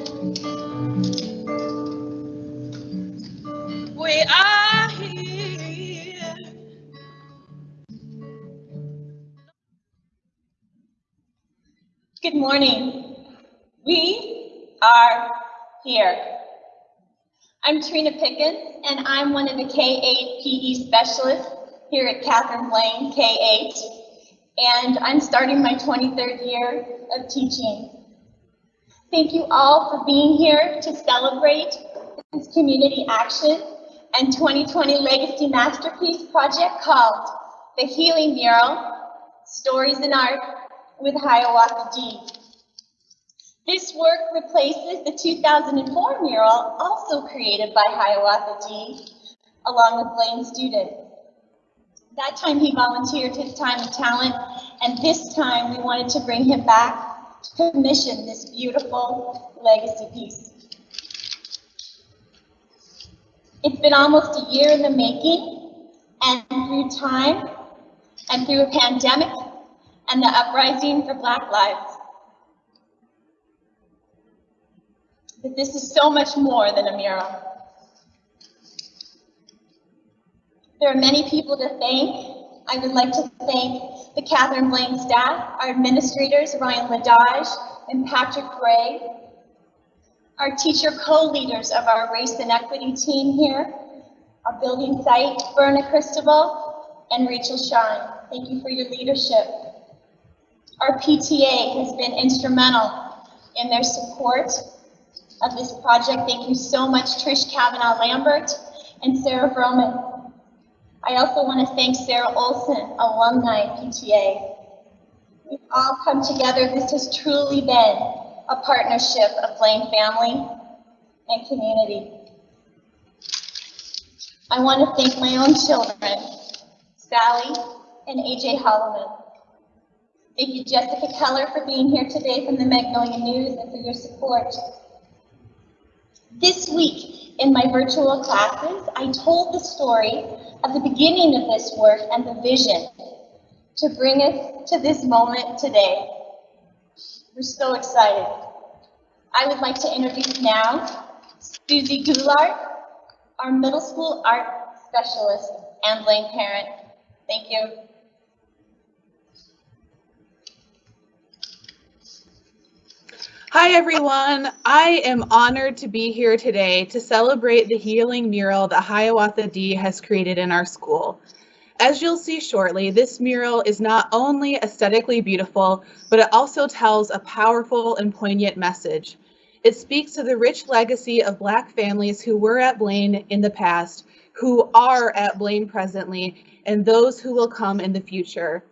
We are here. Good morning. We are here. I'm Trina Pickens, and I'm one of the K-8 PE specialists here at Catherine Blaine K-8, and I'm starting my 23rd year of teaching. Thank you all for being here to celebrate this community action and 2020 Legacy Masterpiece project called The Healing Mural, Stories in Art with Hiawatha D. This work replaces the 2004 mural, also created by Hiawatha D, along with Blaine students. That time he volunteered his time and talent, and this time we wanted to bring him back commission this beautiful legacy piece. It's been almost a year in the making, and through time, and through a pandemic, and the uprising for Black lives. But this is so much more than a mural. There are many people to thank. I would like to thank the Catherine Blaine staff, our administrators, Ryan Ladage and Patrick Gray, our teacher co-leaders of our race and equity team here, our building site, Berna Cristobal and Rachel Shine. Thank you for your leadership. Our PTA has been instrumental in their support of this project. Thank you so much, Trish Kavanaugh Lambert and Sarah Vroman. I also want to thank Sarah Olson, Alumni PTA. We've all come together. This has truly been a partnership of Blaine family and community. I want to thank my own children, Sally and AJ Holloman. Thank you, Jessica Keller, for being here today from the Magnolia News and for your support. This week, in my virtual classes, I told the story of the beginning of this work and the vision to bring us to this moment today. We're so excited. I would like to introduce now Susie Goulart, our middle school art specialist and Blaine parent. Thank you. Hi, everyone. I am honored to be here today to celebrate the healing mural that Hiawatha D has created in our school. As you'll see shortly, this mural is not only aesthetically beautiful, but it also tells a powerful and poignant message. It speaks to the rich legacy of Black families who were at Blaine in the past, who are at Blaine presently, and those who will come in the future.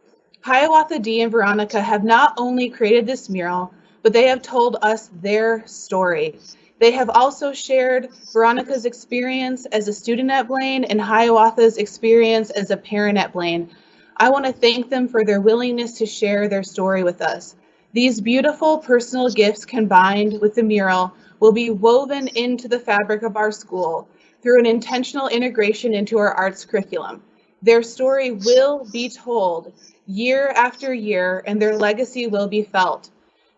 Hiawatha D and Veronica have not only created this mural, but they have told us their story. They have also shared Veronica's experience as a student at Blaine and Hiawatha's experience as a parent at Blaine. I want to thank them for their willingness to share their story with us. These beautiful personal gifts combined with the mural will be woven into the fabric of our school through an intentional integration into our arts curriculum. Their story will be told year after year and their legacy will be felt.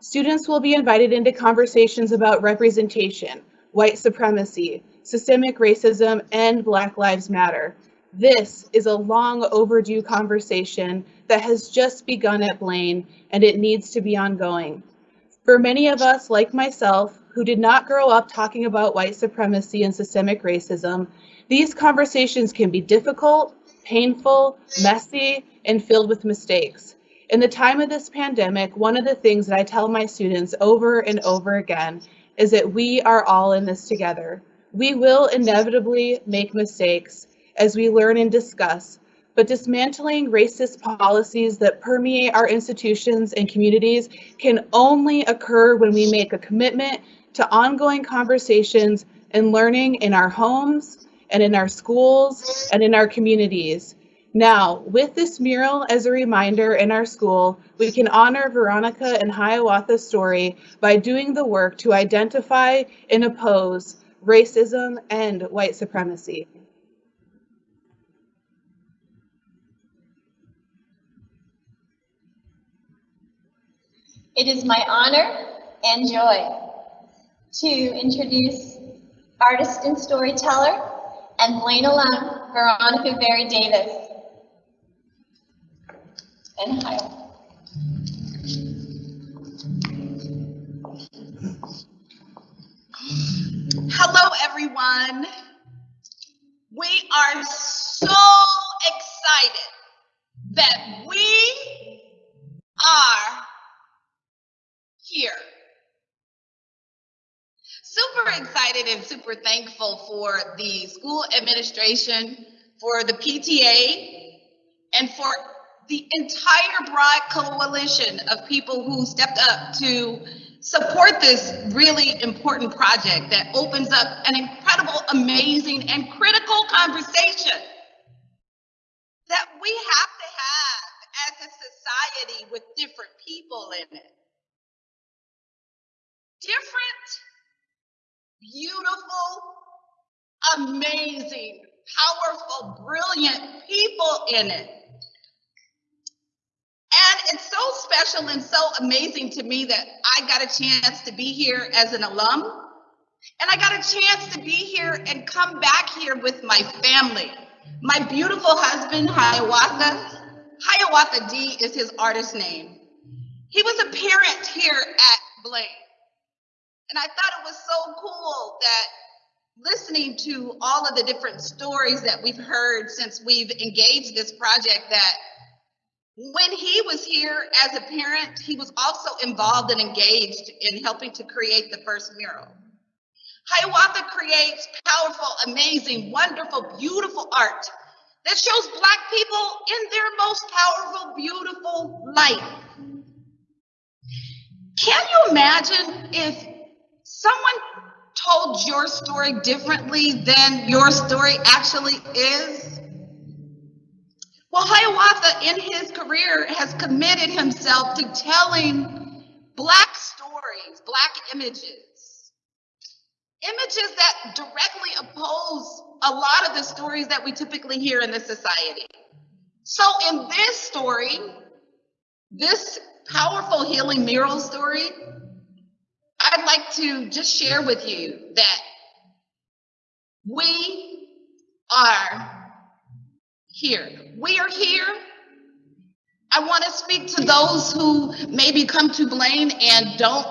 Students will be invited into conversations about representation, white supremacy, systemic racism, and Black Lives Matter. This is a long overdue conversation that has just begun at Blaine, and it needs to be ongoing. For many of us, like myself, who did not grow up talking about white supremacy and systemic racism, these conversations can be difficult, painful, messy, and filled with mistakes. In the time of this pandemic, one of the things that I tell my students over and over again is that we are all in this together. We will inevitably make mistakes as we learn and discuss, but dismantling racist policies that permeate our institutions and communities can only occur when we make a commitment to ongoing conversations and learning in our homes and in our schools and in our communities. Now, with this mural as a reminder in our school, we can honor Veronica and Hiawatha's story by doing the work to identify and oppose racism and white supremacy. It is my honor and joy to introduce artist and storyteller and Blaine alum, Veronica Berry Davis. And hi. Hello, everyone. We are so excited that we are here. Super excited and super thankful for the school administration, for the PTA, and for the entire broad coalition of people who stepped up to support this really important project that opens up an incredible, amazing, and critical conversation that we have to have as a society with different people in it. Different, beautiful, amazing, powerful, brilliant people in it. And it's so special and so amazing to me that I got a chance to be here as an alum. And I got a chance to be here and come back here with my family. My beautiful husband, Hiawatha. Hiawatha D is his artist name. He was a parent here at Blaine. And I thought it was so cool that listening to all of the different stories that we've heard since we've engaged this project that when he was here as a parent, he was also involved and engaged in helping to create the first mural. Hiawatha creates powerful, amazing, wonderful, beautiful art that shows Black people in their most powerful, beautiful light. Can you imagine if someone told your story differently than your story actually is? Well, Hiawatha in his career has committed himself to telling Black stories, Black images, images that directly oppose a lot of the stories that we typically hear in this society. So, in this story, this powerful healing mural story, I'd like to just share with you that we are here. We are here. I want to speak to those who maybe come to Blaine and don't,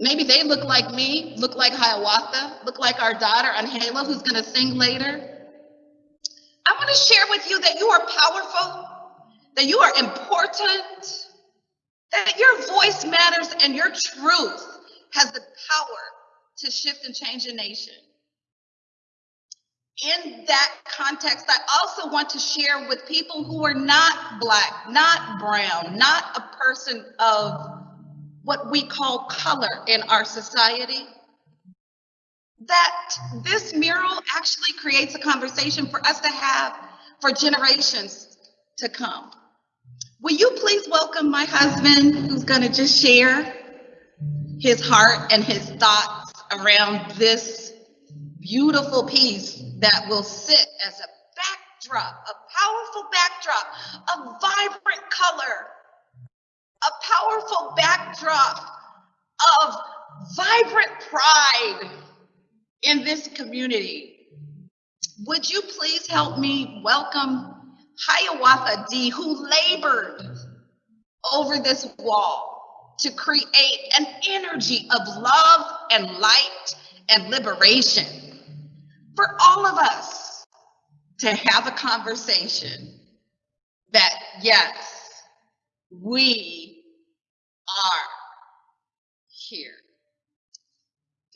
maybe they look like me, look like Hiawatha, look like our daughter, Anhela, who's going to sing later. I want to share with you that you are powerful, that you are important, that your voice matters and your truth has the power to shift and change a nation in that context, I also want to share with people who are not Black, not brown, not a person of what we call color in our society, that this mural actually creates a conversation for us to have for generations to come. Will you please welcome my husband, who's going to just share his heart and his thoughts around this beautiful piece that will sit as a backdrop, a powerful backdrop, a vibrant color, a powerful backdrop of vibrant pride in this community. Would you please help me welcome Hiawatha D, who labored over this wall to create an energy of love and light and liberation for all of us to have a conversation that, yes, we are here.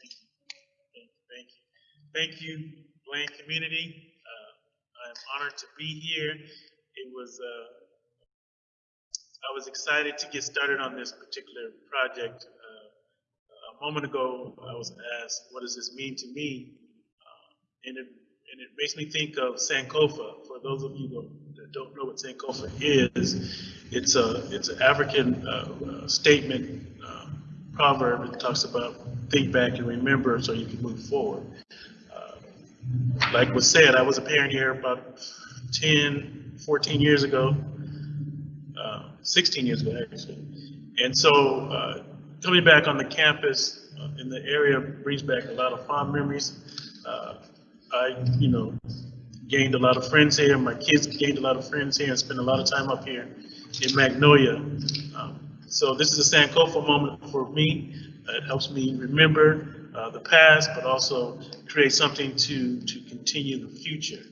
Thank you. Thank you, Blaine community. Uh, I'm honored to be here. It was, uh, I was excited to get started on this particular project. Uh, a moment ago, I was asked, what does this mean to me? And it, and it makes me think of Sankofa. For those of you that don't know what Sankofa is, it's a it's an African uh, uh, statement uh, proverb that talks about think back and remember so you can move forward. Uh, like was said, I was a parent here about 10, 14 years ago, uh, 16 years ago actually, and so uh, coming back on the campus in the area brings back a lot of fond memories. I, you know, gained a lot of friends here. My kids gained a lot of friends here and spent a lot of time up here in Magnolia. Um, so this is a Sankofa moment for me. Uh, It helps me remember uh, the past, but also create something to, to continue the future.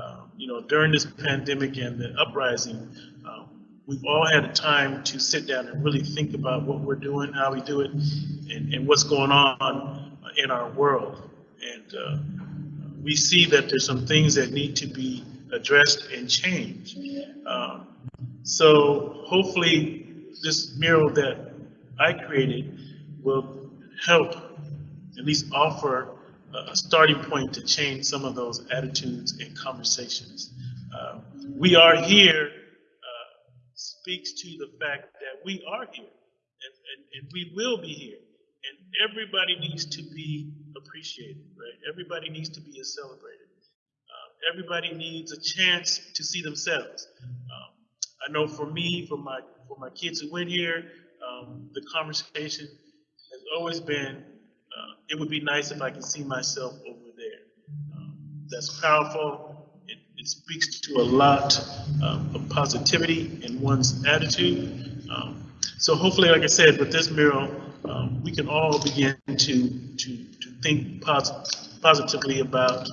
Um, You know, during this pandemic and the uprising, um, we've all had a time to sit down and really think about what we're doing, how we do it, and, and what's going on in our world. And uh, we see that there's some things that need to be addressed and changed. Um, So hopefully, this mural that I created will help at least offer a starting point to change some of those attitudes and conversations. Uh, We are here uh, speaks to the fact that we are here, and, and, and we will be here. And everybody needs to be appreciated, right? Everybody needs to be celebrated. Uh, everybody needs a chance to see themselves. Um, I know for me, for my for my kids who went here, um, the conversation has always been, uh, it would be nice if I could see myself over there. Um, that's powerful. It, it speaks to a lot um, of positivity in one's attitude. Um, so hopefully, like I said, with this mural, um, we can all begin to to to think posi- positively about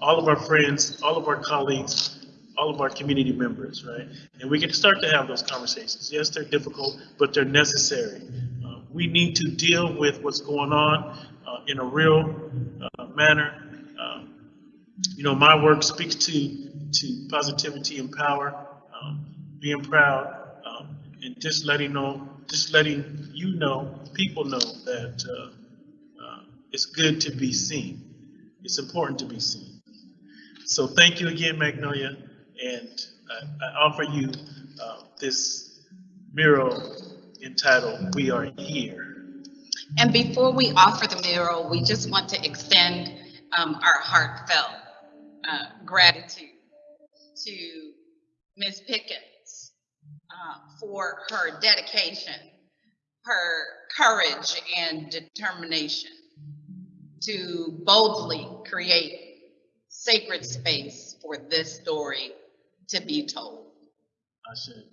all of our friends, all of our colleagues, all of our community members, right? And we can start to have those conversations. Yes, they're difficult, but they're necessary. Uh, we need to deal with what's going on uh, in a real uh, manner. Um, you know, my work speaks to to positivity and power, um, being proud, um, and just letting know, just letting you know, people know that uh, it's good to be seen. It's important to be seen. So thank you again, Magnolia, and I, I offer you uh, this mural entitled "We Are Here." And before we offer the mural, we just want to extend um, our heartfelt uh, gratitude to Ms. Pickens uh, for her dedication, her courage and determination to boldly create sacred space for this story to be told. I said,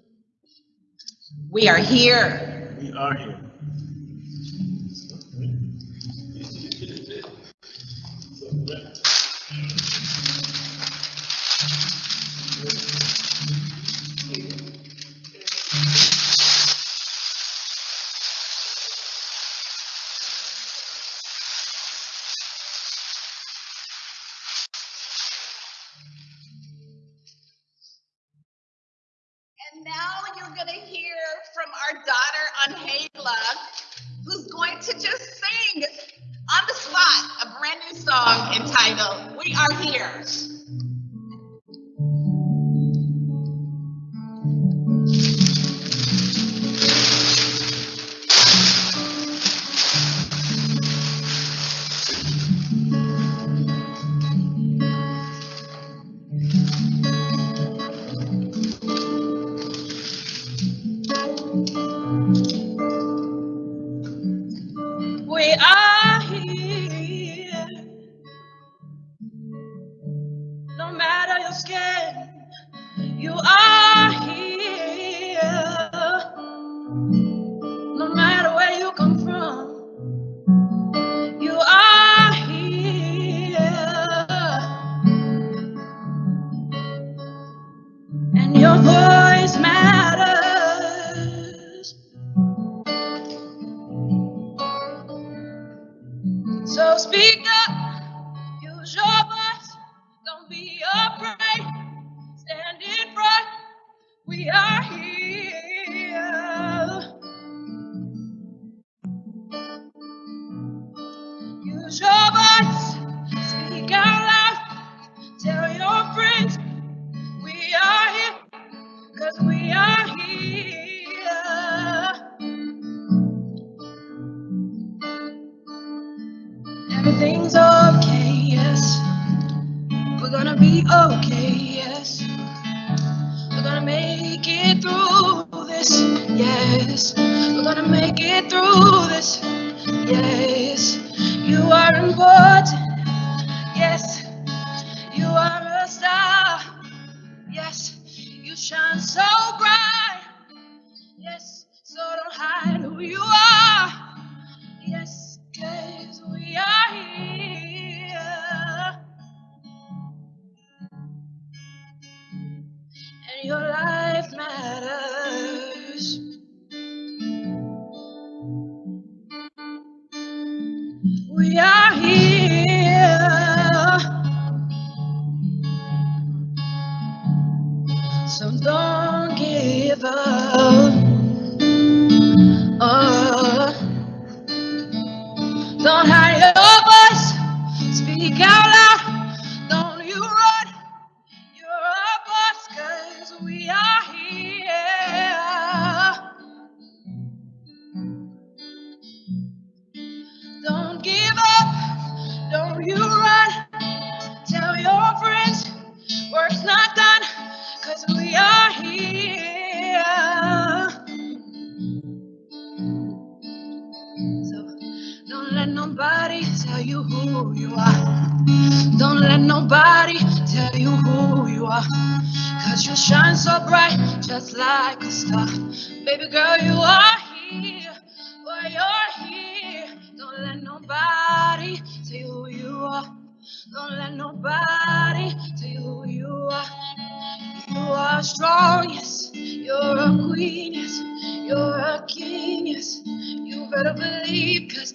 We are here. "We are here." Now you're gonna hear from our daughter Anhela, who's going to just sing on the spot a brand new song entitled "We Are Here." You are everything's okay, yes. We're gonna be okay, yes. We're gonna make it through this, yes. We're gonna make it through this, yes. You are important, yes. You are a star, yes. You shine so So don't give up. tell you who you are. Don't let nobody tell you who you are. You are strong, yes. You're a queen, yes. You're a king, yes. You better believe, cause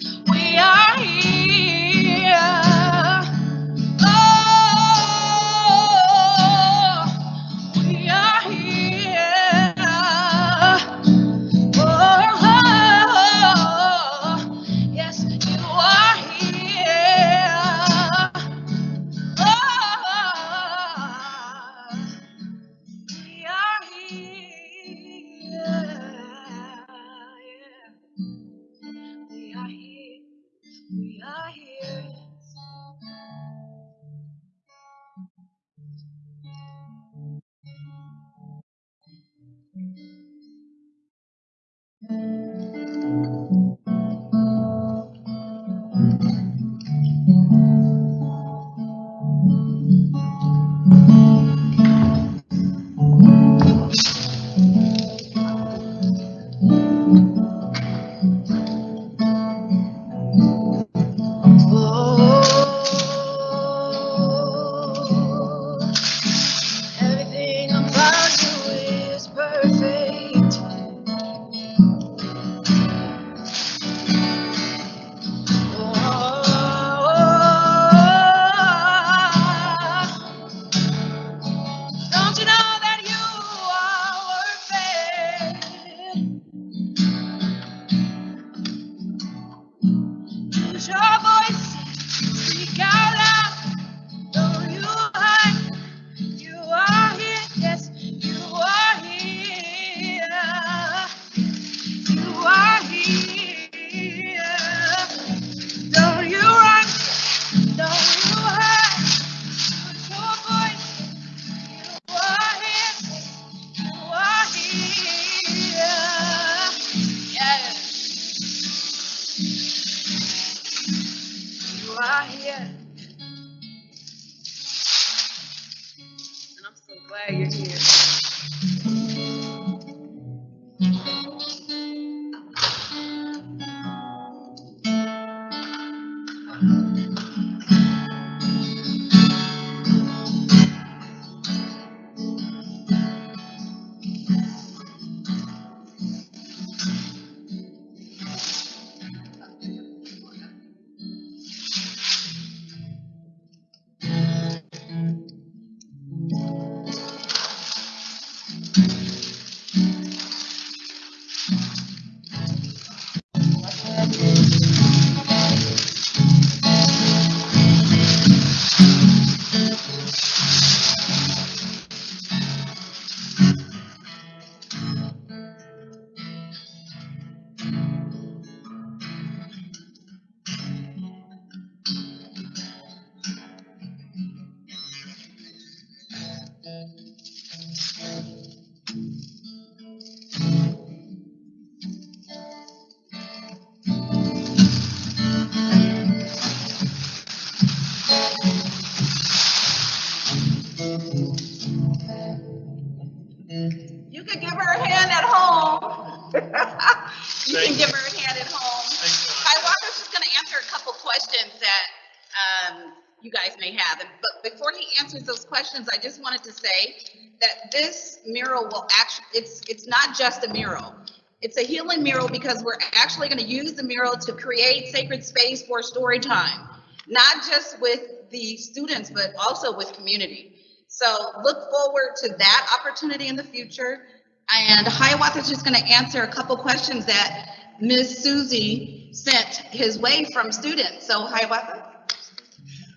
Wanted to say that this mural will actually, it's, it's not just a mural. It's a healing mural because we're actually going to use the mural to create sacred space for story time, not just with the students, but also with community. So look forward to that opportunity in the future. And Hiawatha is just going to answer a couple questions that Ms. Susie sent his way from students. So Hiawatha?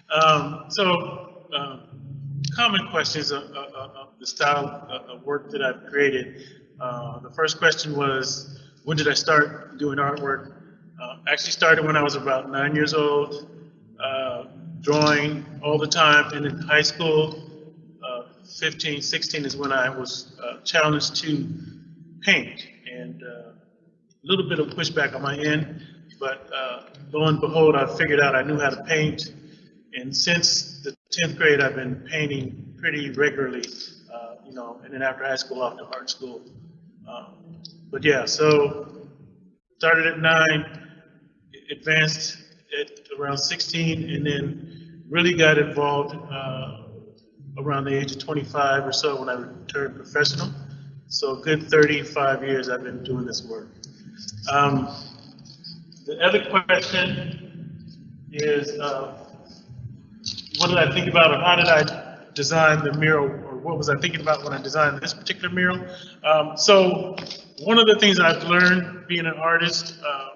Um, so, um, common questions of, of, of the style of, work that I've created. Uh, the first question was, when did I start doing artwork? Uh, actually started when I was about nine years old, uh, drawing all the time. And in high school, uh, 15, 16 is when I was uh, challenged to paint. And uh, a little bit of pushback on my end, but lo and behold, I figured out I knew how to paint. And since the 10th grade, I've been painting pretty regularly, uh, you know, and then after high school, off to art school. Um, But yeah, so started at nine, advanced at around 16, and then really got involved uh, around the age of 25 or so when I turned professional. So good 35 years I've been doing this work. Um, The other question is, uh, what did I think about, or how did I design the mural, or what was I thinking about when I designed this particular mural? Um, so, one of the things I've learned being an artist, uh, uh,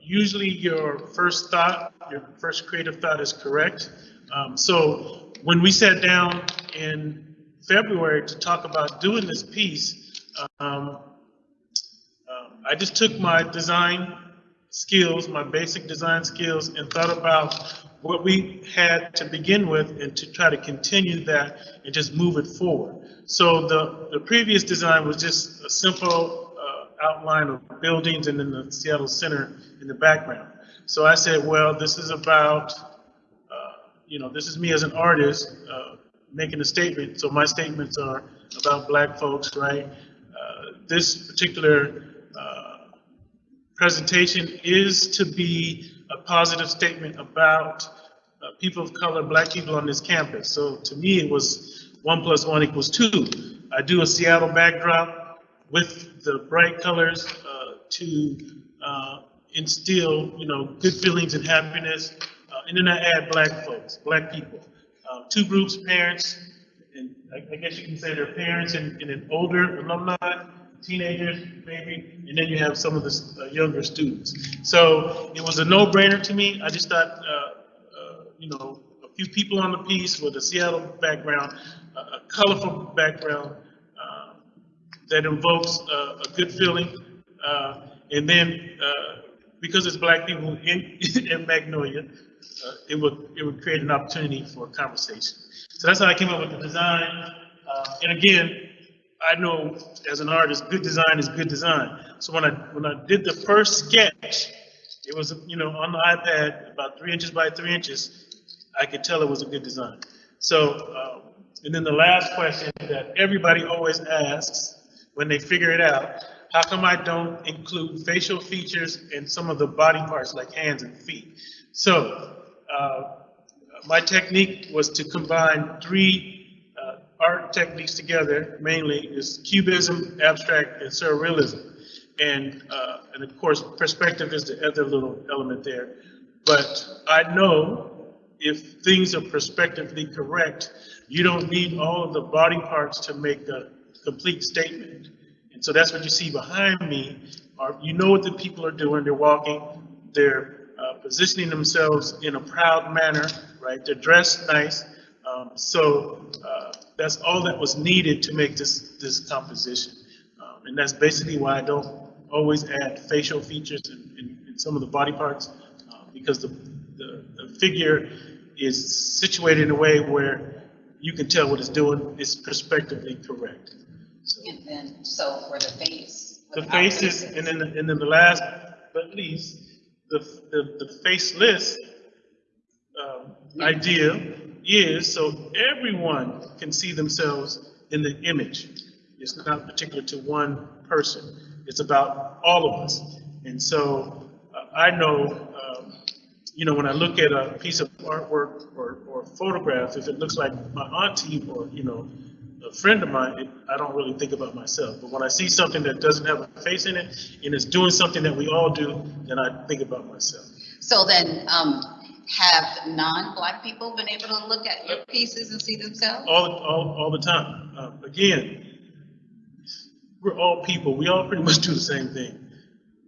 usually your first thought, your first creative thought is correct. Um, so, when we sat down in February to talk about doing this piece, um, um, I just took my design skills, my basic design skills, and thought about what we had to begin with and to try to continue that and just move it forward. So the, the previous design was just a simple uh, outline of buildings and then the Seattle Center in the background. So I said, well, this is about, uh, you know, this is me as an artist uh, making a statement. So my statements are about black folks, right? Uh, this particular uh, presentation is to be a positive statement about uh, people of color, black people on this campus. So to me, it was one plus one equals two. I do a Seattle backdrop with the bright colors uh, to uh, instill, you know, good feelings and happiness. Uh, and then I add black folks, black people. Uh, two groups, parents, and I, I guess you can say they're parents and, and an older alumni, teenagers maybe, and then you have some of the uh, younger students. So it was a no-brainer to me. I just thought, uh, uh, you know, a few people on the piece with a Seattle background, a colorful background uh, that invokes a good feeling. And then because it's black people in, in Magnolia, uh, it would it would create an opportunity for conversation. So that's how I came up with the design. Uh, and again, I know as an artist, good design is good design. So when I when I did the first sketch, it was you know on the iPad about three inches by three inches. I could tell it was a good design. So um, and then the last question that everybody always asks when they figure it out: How come I don't include facial features and some of the body parts like hands and feet? So uh, my technique was to combine three uh, art techniques together, mainly is cubism, abstract, and surrealism. And, uh, and of course, perspective is the other little element there. But I know if things are perspectively correct, you don't need all of the body parts to make a complete statement. And so that's what you see behind me, are, you know what the people are doing, they're walking, they're uh, positioning themselves in a proud manner, right? They're dressed nice. Um, so uh, that's all that was needed to make this, this composition. Um, and that's basically why I don't always add facial features in, in, in some of the body parts, uh, because the, the, the figure is situated in a way where you can tell what it's doing, it's perspectively correct. So, And then, so for the face. the faces, faces. and then, the- and then the last but least, the, the, the faceless um, idea is so everyone can see themselves in the image. It's not particular to one person. It's about all of us. And so uh, I know um, you know, when I look at a piece of artwork or, or photograph, if it looks like my auntie or, you know, a friend of mine, it, I don't really think about myself. But when I see something that doesn't have a face in it and it's doing something that we all do, then I think about myself. So then, um, have non-black people been able to look at your pieces and see themselves? All, all, all the time. Um, again, we're all people. We all pretty much do the same thing.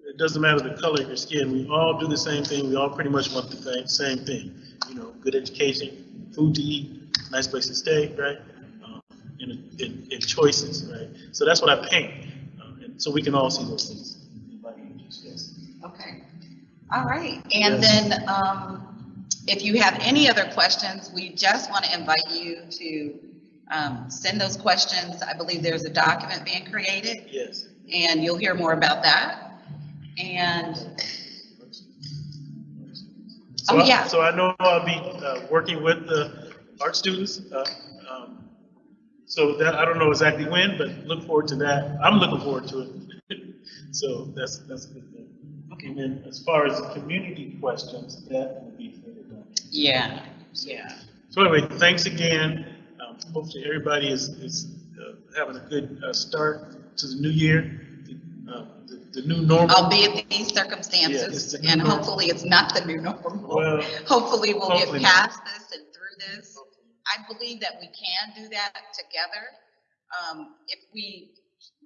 It doesn't matter the color of your skin. We all do the same thing. We all pretty much want the same thing. You know, good education, food to eat, nice place to stay, right? Um, and, and, and choices, right? So that's what I paint. Um, and so we can all see those things. Okay, all right. And Yes. then, um, if you have any other questions, we just want to invite you to, um, send those questions. I believe there's a document being created, Yes. and you'll hear more about that. And, So Oh, I- yeah. So I know I'll be uh, working with the art students. uh, um, So that, I don't know exactly when, but look forward to that. I'm looking forward to it. So that's, that's a good thing. Okay. And then as far as community questions, that will be. Yeah, yeah. So anyway, thanks again. Um, Hopefully, everybody is, is uh, having a good uh, start to the new year, uh, the the new normal. Albeit these Yeah, circumstances, the and normal. hopefully it's not the new normal. Well, Hopefully we'll get hopefully not. past this and through this. I believe that we can do that together. Um, if we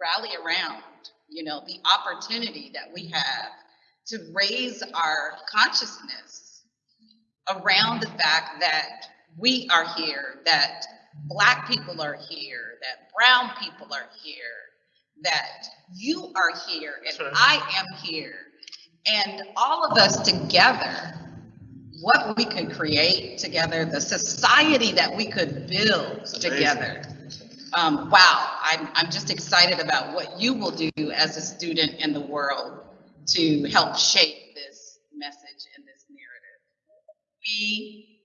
rally around, you know, the opportunity that we have to raise our consciousness around the fact that we are here, that black people are here, that brown people are here, that you are here and right. I am here. And all of us together, what we could create together, the society that we could build together. Um, wow, I'm, I'm just excited about what you will do as a student in the world to help shape this message and this narrative. We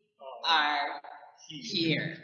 are here.